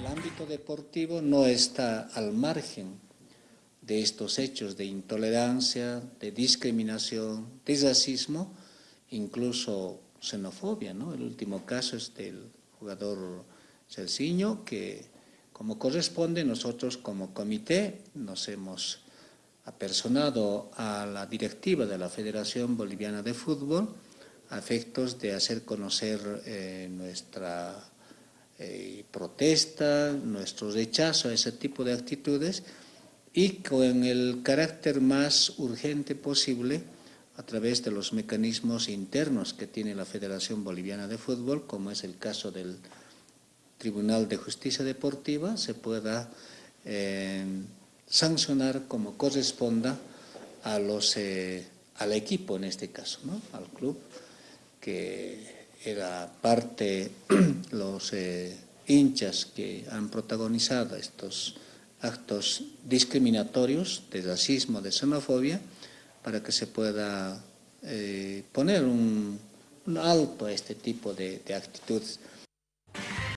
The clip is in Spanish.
El ámbito deportivo no está al margen de estos hechos de intolerancia, de discriminación, de racismo, incluso xenofobia. ¿no? El último caso es del jugador Celciño, que como corresponde nosotros como comité nos hemos apersonado a la directiva de la Federación Boliviana de Fútbol a efectos de hacer conocer eh, nuestra eh, protesta, nuestro rechazo a ese tipo de actitudes y con el carácter más urgente posible a través de los mecanismos internos que tiene la Federación Boliviana de Fútbol, como es el caso del Tribunal de Justicia Deportiva, se pueda eh, sancionar como corresponda a los, eh, al equipo en este caso, ¿no? al club, que era parte los eh, hinchas que han protagonizado estos actos discriminatorios de racismo, de xenofobia, para que se pueda eh, poner un, alto a este tipo de actitudes.